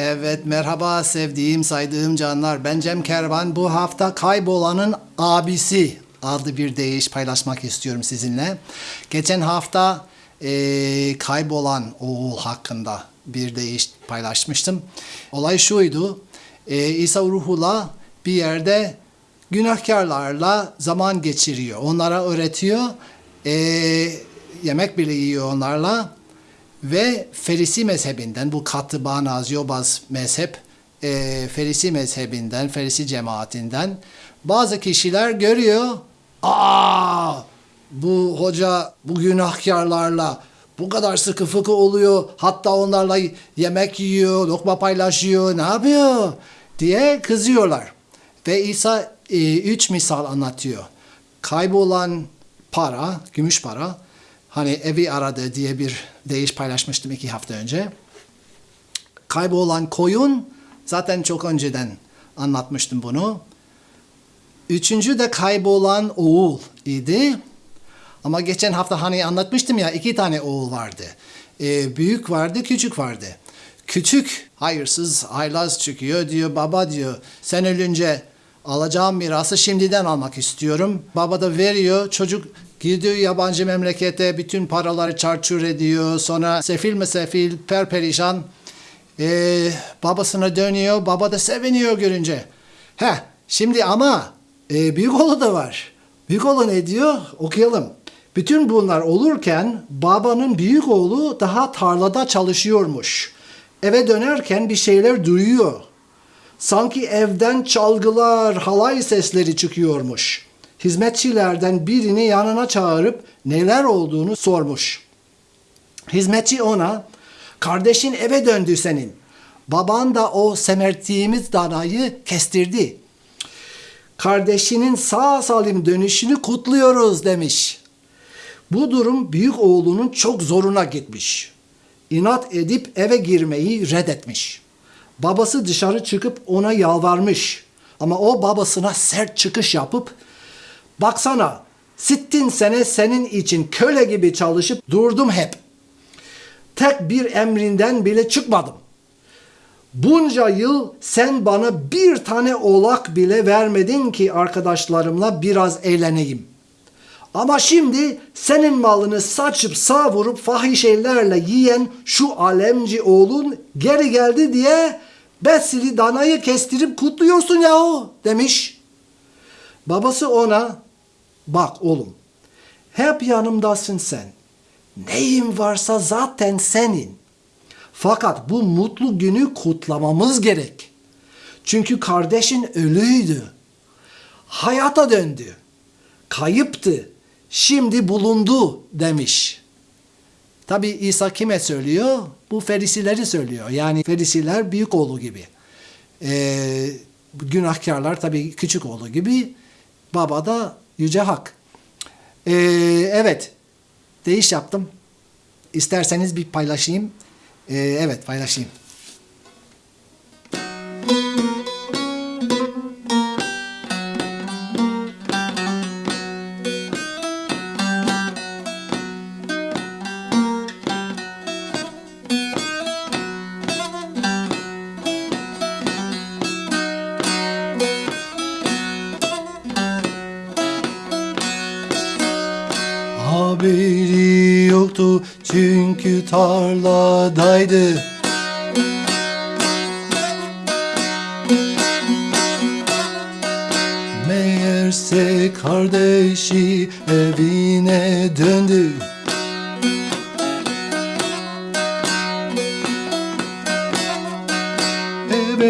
Evet merhaba sevdiğim saydığım canlar. Ben Cem Kervan. Bu hafta Kaybolanın Abisi adlı bir deyiş paylaşmak istiyorum sizinle. Geçen hafta eee, kaybolan oğul hakkında bir deyiş paylaşmıştım. Olay şuydu. Eee, İsa Ruhullah bir yerde günahkarlarla zaman geçiriyor. Onlara öğretiyor. Eee, yemek bile yiyor onlarla ve Ferisi mezhebinden bu katı bağnaz yobaz mezhep e, Ferisi mezhebinden Ferisi cemaatinden bazı kişiler görüyor aa bu hoca bu günahkarlarla bu kadar sıkı fıkı oluyor hatta onlarla yemek yiyor lokma paylaşıyor ne yapıyor? diye kızıyorlar. Ve İsa e, üç misal anlatıyor. Kaybolan para gümüş para hani evi aradı diye bir deyiş paylaşmıştım iki hafta önce. Kaybolan koyun zaten çok önceden anlatmıştım bunu. Üçüncü de kaybolan oğul idi. Ama geçen hafta hani anlatmıştım ya iki tane oğul vardı. Ee, büyük vardı, küçük vardı. Küçük hayırsız, haylaz çıkıyor diyor. Baba diyor sen ölünce alacağım mirası şimdiden almak istiyorum. Baba da veriyor. Çocuk gidiyor yabancı memlekete bütün paraları çarçur ediyor. Sonra sefil mi sefil, perperişan. Ee, babasına dönüyor. Baba da seviniyor görünce. He, şimdi ama e, büyük oğlu da var. Büyük oğlu ne diyor? Okuyalım. Bütün bunlar olurken babanın büyük oğlu daha tarlada çalışıyormuş. Eve dönerken bir şeyler duyuyor. Sanki evden çalgılar, halay sesleri çıkıyormuş. Hizmetçilerden birini yanına çağırıp neler olduğunu sormuş. Hizmetçi ona, kardeşin eve döndü senin. Baban da o semerttiğimiz danayı kestirdi. Kardeşinin sağ salim dönüşünü kutluyoruz demiş. Bu durum büyük oğlunun çok zoruna gitmiş. İnat edip eve girmeyi reddetmiş. Babası dışarı çıkıp ona yalvarmış. Ama o babasına sert çıkış yapıp baksana sittin sene senin için köle gibi çalışıp durdum hep. Tek bir emrinden bile çıkmadım. Bunca yıl sen bana bir tane oğlak bile vermedin ki arkadaşlarımla biraz eğleneyim. Ama şimdi senin malını saçıp savurup fahişelerle yiyen şu alemci oğlun geri geldi diye besili danayı kestirip kutluyorsun yahu demiş. Babası ona bak oğlum hep yanımdasın sen. Neyin varsa zaten senin. Fakat bu mutlu günü kutlamamız gerek. Çünkü kardeşin ölüydü. Hayata döndü. Kayıptı. Şimdi bulundu demiş. Tabi İsa kime söylüyor? Bu ferisileri söylüyor. Yani ferisiler büyük oğlu gibi. Ee, günahkarlar tabi küçük oğlu gibi. Baba da yüce hak. Ee, evet. Değiş yaptım. İsterseniz bir paylaşayım. Ee, evet paylaşayım. Tarladaydı. Meğerse kardeşi evine döndü. Eve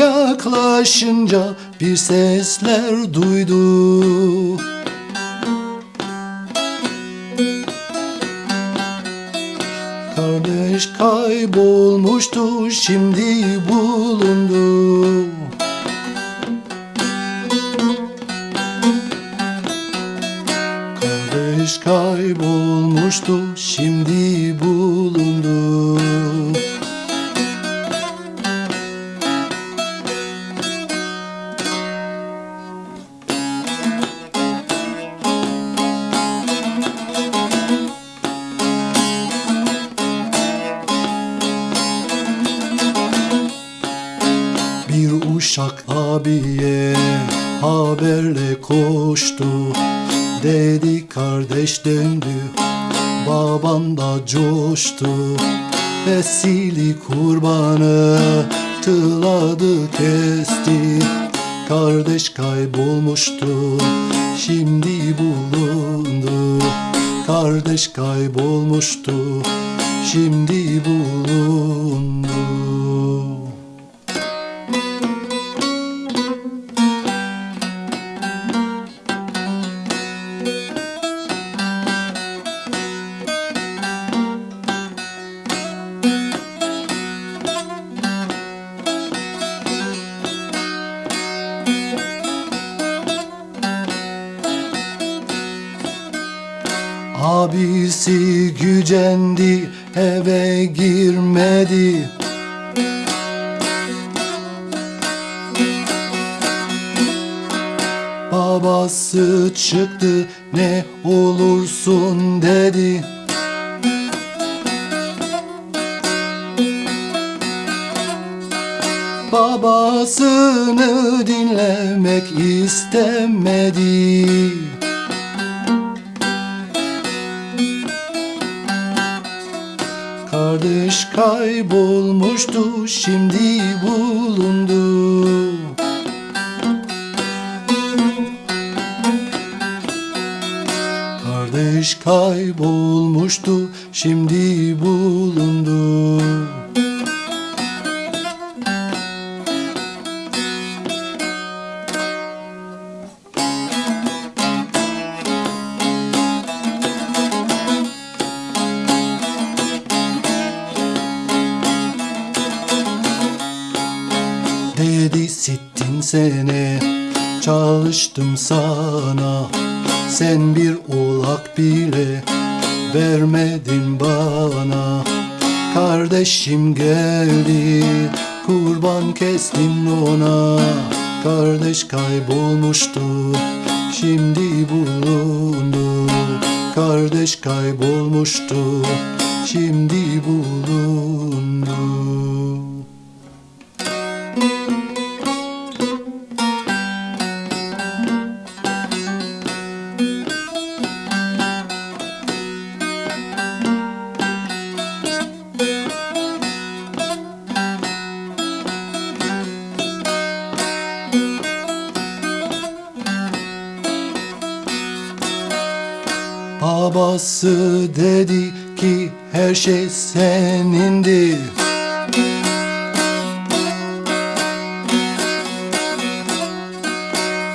yaklaşınca bir sesler duydu. Kardeş kaybolmuştu şimdi bulundu. Kardeş kaybolmuştu şimdi bulundu. Uşak abiye haberle koştu. Dedi kardeş döndü Baban da coştu. Vesili kurbanı Tıladı kesti. Kardeş kaybolmuştu Şimdi bulundu. Kardeş kaybolmuştu Şimdi bulundu Abisi gücendi eve girmedi. Babası çıktı ne olursun? dedi. Babasını dinlemek istemedi Kardeş kaybolmuştu şimdi bulundu. Kardeş kaybolmuştu şimdi bulundu sittin sene çalıştım sana. Sen bir oğlak bile vermedin bana. Kardeşim geldi kurban kestim ona. Kardeş kaybolmuştu şimdi bulundu. Kardeş kaybolmuştu şimdi bulundu Babası dedi ki her şey senindi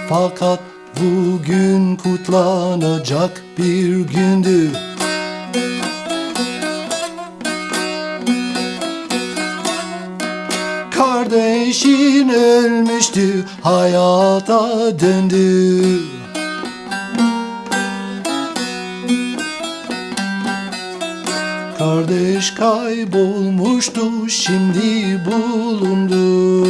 Fakat bugün kutlanacak bir gündü Kardeşin ölmüştü hayata döndü Kardeş kaybolmuştu şimdi bulundu.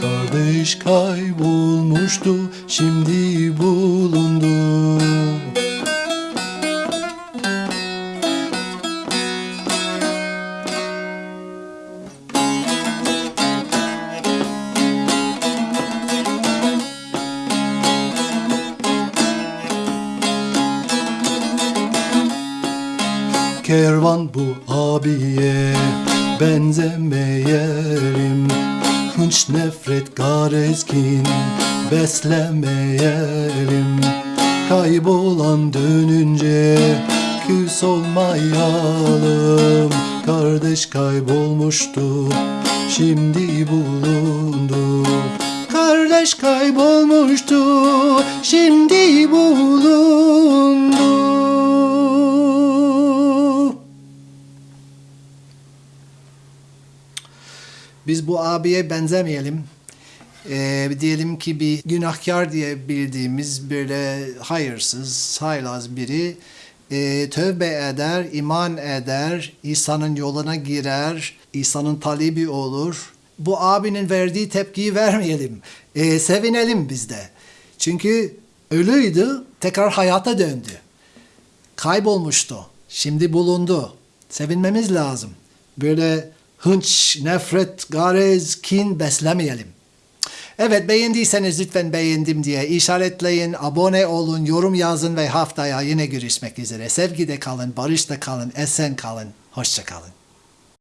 Kardeş kaybolmuştu şimdi bulundu Kervan bu abiye benzemeyelim. Hınç nefret garezkin beslemeyelim. Kaybolan dönünce küs olmayalım. Kardeş kaybolmuştu şimdi bulundu. Kardeş kaybolmuştu şimdi bulundu Biz bu abiye benzemeyelim. Ee, diyelim ki bir günahkar diye bildiğimiz böyle hayırsız, haylaz biri e, tövbe eder, iman eder, İsa'nın yoluna girer, İsa'nın talibi olur. Bu abinin verdiği tepkiyi vermeyelim. Ee, sevinelim biz de. Çünkü ölüydü, tekrar hayata döndü. Kaybolmuştu, şimdi bulundu. Sevinmemiz lazım. Böyle hınç, nefret, garez, kin beslemeyelim. Evet beğendiyseniz lütfen beğendim diye işaretleyin, abone olun, yorum yazın ve haftaya yine görüşmek üzere. Sevgide kalın, barışta kalın, esen kalın, hoşça kalın.